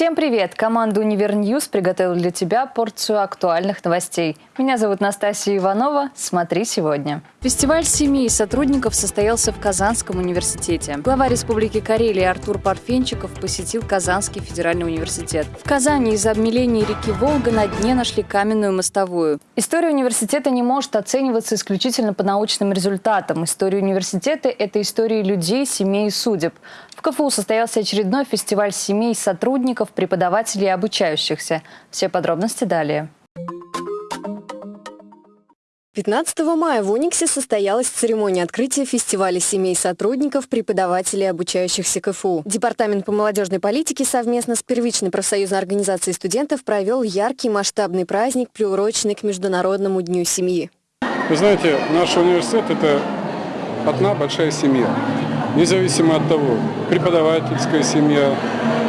Всем привет! Команда «UniverNews» приготовила для тебя порцию актуальных новостей. Меня зовут Настасья Иванова. Смотри сегодня. Фестиваль семей сотрудников состоялся в Казанском университете. Глава Республики Карелия Артур Парфенчиков посетил Казанский федеральный университет. В Казани из-за обмеления реки Волга на дне нашли каменную мостовую. История университета не может оцениваться исключительно по научным результатам. История университета – это истории людей, семей и судеб. В КФУ состоялся очередной фестиваль семей сотрудников, преподавателей и обучающихся. Все подробности далее. 15 мая в Униксе состоялась церемония открытия фестиваля семей сотрудников, преподавателей и обучающихся КФУ. Департамент по молодежной политике совместно с первичной профсоюзной организацией студентов провел яркий масштабный праздник, приуроченный к Международному дню семьи. Вы знаете, наш университет – это одна большая семья независимо от того, преподавательская семья,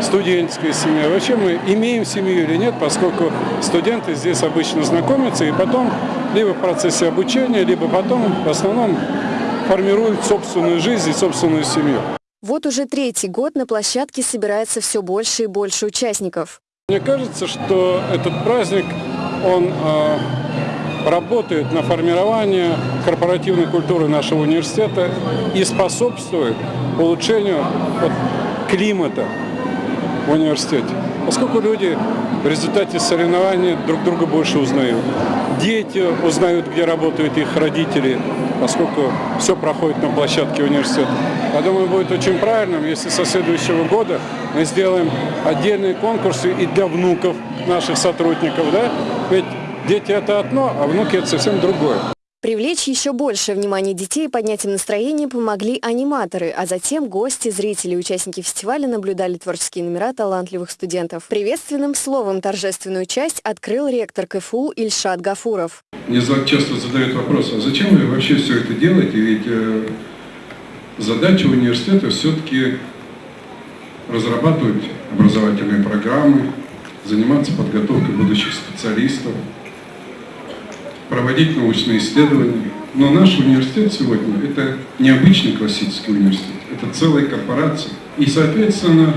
студенческая семья. Вообще мы имеем семью или нет, поскольку студенты здесь обычно знакомятся и потом либо в процессе обучения, либо потом в основном формируют собственную жизнь и собственную семью. Вот уже третий год на площадке собирается все больше и больше участников. Мне кажется, что этот праздник, он работает на формирование корпоративной культуры нашего университета и способствует улучшению климата в университете. Поскольку люди в результате соревнований друг друга больше узнают. Дети узнают, где работают их родители, поскольку все проходит на площадке университета. Я думаю, будет очень правильным, если со следующего года мы сделаем отдельные конкурсы и для внуков наших сотрудников. Да? Ведь Дети – это одно, а внуки – это совсем другое. Привлечь еще больше внимания детей и поднять им настроение помогли аниматоры, а затем гости, зрители и участники фестиваля наблюдали творческие номера талантливых студентов. Приветственным словом торжественную часть открыл ректор КФУ Ильшат Гафуров. Мне часто задают вопрос, а зачем вы вообще все это делаете? Ведь э, задача университета все-таки разрабатывать образовательные программы, заниматься подготовкой будущих специалистов, проводить научные исследования. Но наш университет сегодня – это не обычный классический университет, это целая корпорация. И, соответственно,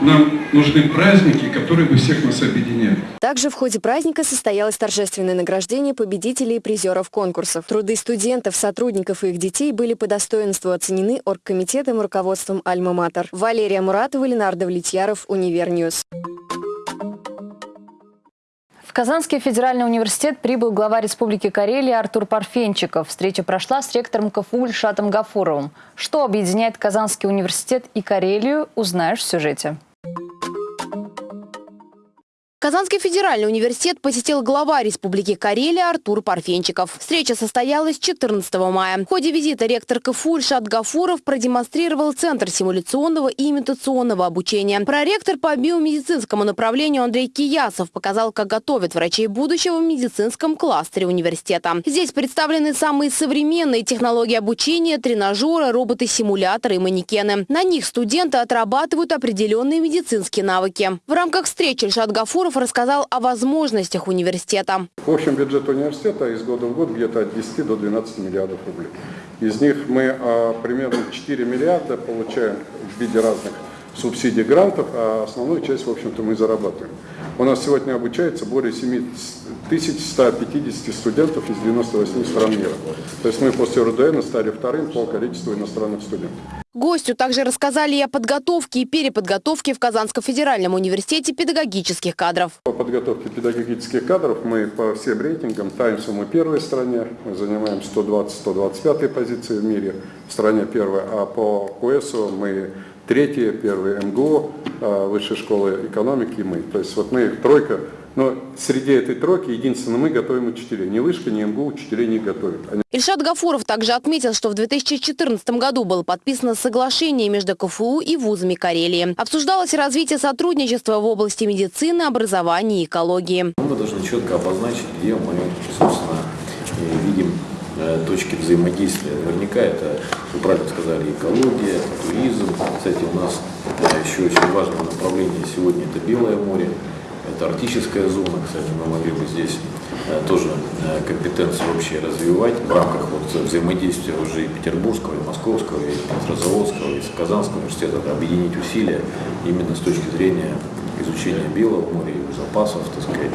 нам нужны праздники, которые бы всех нас объединяли. Также в ходе праздника состоялось торжественное награждение победителей и призеров конкурсов. Труды студентов, сотрудников и их детей были по достоинству оценены оргкомитетом и руководством «Альма-Матер». Валерия Муратова, Ленар Довлетьяров, UniverNews. Казанский федеральный университет прибыл глава Республики Карелия Артур Парфенчиков. Встреча прошла с ректором КФУ Ильшатом Гафуровым. Что объединяет Казанский университет и Карелию, узнаешь в сюжете. Казанский федеральный университет посетил глава Республики Карелия Артур Парфенчиков. Встреча состоялась 14 мая. В ходе визита ректор КФУ Ильшат Гафуров продемонстрировал Центр симуляционного и имитационного обучения. Проректор по биомедицинскому направлению Андрей Киясов показал, как готовят врачей будущего в медицинском кластере университета. Здесь представлены самые современные технологии обучения, тренажеры, роботы-симуляторы и манекены. На них студенты отрабатывают определенные медицинские навыки. В рамках встречи Ильшат Гафуров рассказал о возможностях университета. В общем, бюджет университета из года в год где-то от 10 до 12 миллиардов рублей. Из них мы а, примерно 4 миллиарда получаем в виде разных субсидий, грантов, а основную часть, в общем-то, мы зарабатываем. У нас сегодня обучается более 7150 студентов из 98 стран мира. То есть мы после РУДН стали вторым по количеству иностранных студентов. Гостю также рассказали и о подготовке и переподготовке в Казанском федеральном университете педагогических кадров. По подготовке педагогических кадров мы по всем рейтингам Таймсу мы первая в стране, мы занимаем 120-125 позиции в мире, в стране первая, а по КУЭСу мы третье, первое МГУ, а, Высшей школы экономики и мы. То есть вот мы тройка, но среди этой тройки единственно мы готовим учителей. Ни Вышка, ни МГУ учителей не готовят. Они... Ильшат Гафуров также отметил, что в 2014 году было подписано соглашение между КФУ и вузами Карелии. Обсуждалось развитие сотрудничества в области медицины, образования и экологии. Мы должны четко обозначить, где мы, собственно, точки взаимодействия. Наверняка это, вы правильно сказали, экология, туризм. Кстати, у нас э, еще очень важное направление сегодня это Белое море, это арктическая зона. Кстати, мы могли бы здесь э, тоже компетенцию вообще развивать в рамках вот взаимодействия уже и Петербургского, и Московского, и Петрозаводского, и Казанского университета, объединить усилия именно с точки зрения изучения Белого моря, его запасов, так сказать,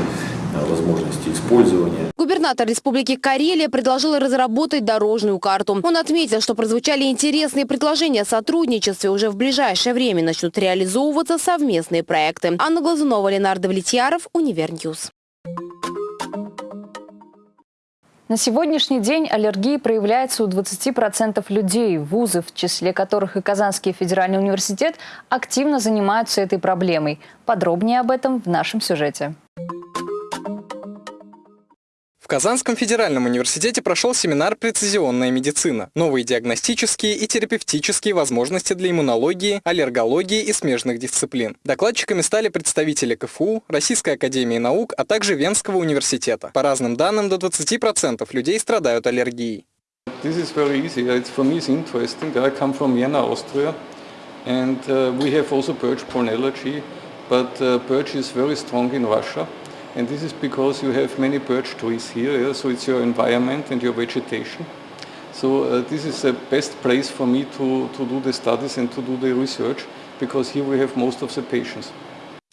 использования. Губернатор Республики Карелия предложил разработать дорожную карту. Он отметил, что прозвучали интересные предложения о сотрудничестве. Уже в ближайшее время начнут реализовываться совместные проекты. Анна Глазунова, Ленар Довлетьяров, UniverNews. На сегодняшний день аллергия проявляется у 20% людей. Вузы, в числе которых и Казанский федеральный университет, активно занимаются этой проблемой. Подробнее об этом в нашем сюжете. Казанском федеральном университете прошел семинар «Прецизионная медицина. Новые диагностические и терапевтические возможности для иммунологии, аллергологии и смежных дисциплин». Докладчиками стали представители КФУ, Российской академии наук, а также Венского университета. По разным данным, до 20% людей страдают аллергией. This is very easy. It's, for me it's interesting. I come from Vienna, Austria, and uh, we have also birch pollen allergy, but uh, birch is very strong in Russia. And this is because you have many birch trees here, yeah? so it's your environment and your vegetation. So uh, this is the best place for me to, to do the studies and to do the research, because here we have most of the patients.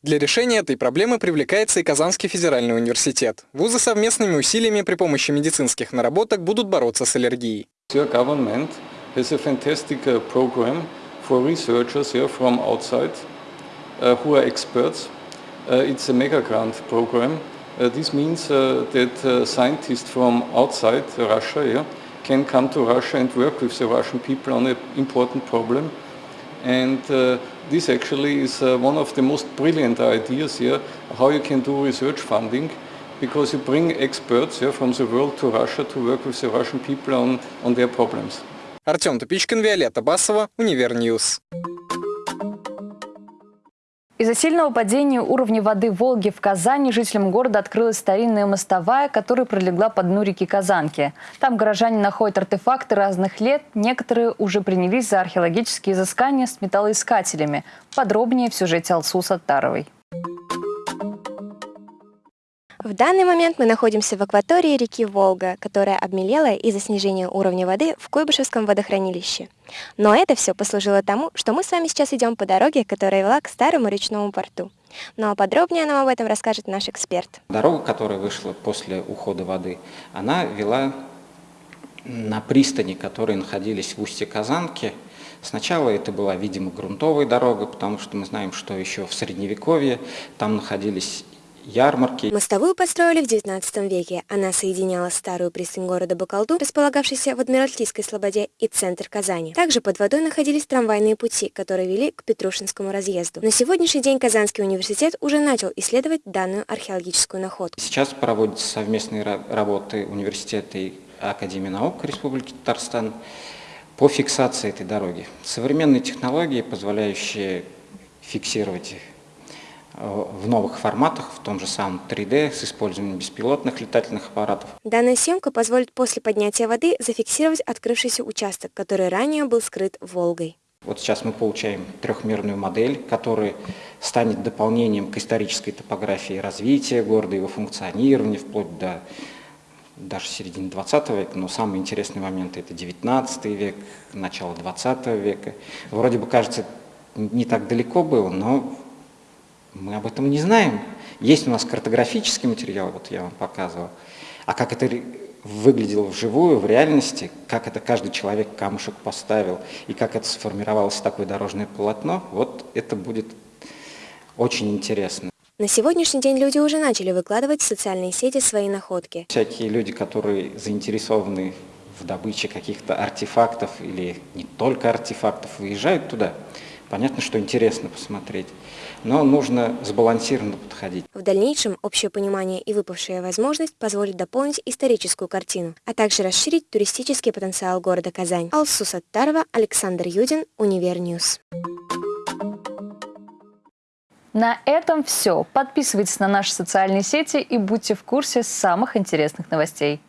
Для решения этой проблемы привлекается и Казанский федеральный университет. Вузы совместными усилиями при помощи медицинских наработок будут бороться с аллергией. Your government has a fantastic uh, program for researchers here from outside uh, who are experts Uh, it's a mega grant program. Uh, this means uh, that scientists from outside Russia yeah, can come to Russia and work with the Russian people on an important problem. And this actually is one of the most brilliant ideas here, how you can do research funding because you bring experts yeah, from the world to Russia to work with the Russian people on, on their problems. Артем Тупичкин, Виолетта Басова, Универньюз. Из-за сильного падения уровня воды Волги в Казани жителям города открылась старинная мостовая, которая пролегла по дну реки Казанки. Там горожане находят артефакты разных лет. Некоторые уже принялись за археологические изыскания с металлоискателями. Подробнее в сюжете Алсу Саттаровой. В данный момент мы находимся в акватории реки Волга, которая обмелела из-за снижения уровня воды в Куйбышевском водохранилище. Но это все послужило тому, что мы с вами сейчас идем по дороге, которая вела к старому речному порту. Но подробнее нам об этом расскажет наш эксперт. Дорога, которая вышла после ухода воды, она вела на пристани, которые находились в устье Казанки. Сначала это была, видимо, грунтовая дорога, потому что мы знаем, что еще в Средневековье там находились ярмарки. Мостовую построили в XIX веке. Она соединяла старую пристань города Бакалду, располагавшийся в Адмиралтейской слободе, и центр Казани. Также под водой находились трамвайные пути, которые вели к Петрушинскому разъезду. На сегодняшний день Казанский университет уже начал исследовать данную археологическую находку. Сейчас проводятся совместные работы университета и Академии наук Республики Татарстан по фиксации этой дороги. Современные технологии, позволяющие фиксировать в новых форматах, в том же самом 3D, с использованием беспилотных летательных аппаратов. Данная съемка позволит после поднятия воды зафиксировать открывшийся участок, который ранее был скрыт Волгой. Вот сейчас мы получаем трехмерную модель, которая станет дополнением к исторической топографии развития города, его функционирования, вплоть до даже середины 20 века, но самые интересные моменты это 19 век, начало 20 века. Вроде бы кажется, не так далеко было, но мы об этом не знаем. Есть у нас картографический материал, вот я вам показывал. А как это выглядело вживую, в реальности, как это каждый человек камушек поставил, и как это сформировалось такое дорожное полотно, вот это будет очень интересно. На сегодняшний день люди уже начали выкладывать в социальные сети свои находки. Всякие люди, которые заинтересованы в добыче каких-то артефактов или не только артефактов, выезжают туда. Понятно, что интересно посмотреть, но нужно сбалансированно подходить. В дальнейшем общее понимание и выпавшая возможность позволит дополнить историческую картину, а также расширить туристический потенциал города Казань. Алсу Саттарова, Александр Юдин, UniverNews. На этом все. Подписывайтесь на наши социальные сети и будьте в курсе самых интересных новостей.